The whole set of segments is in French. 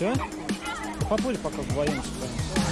Все? Побудь пока вдвоем сюда.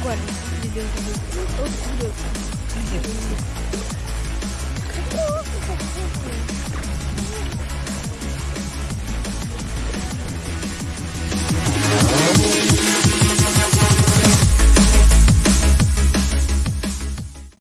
pourquoi les au bout de...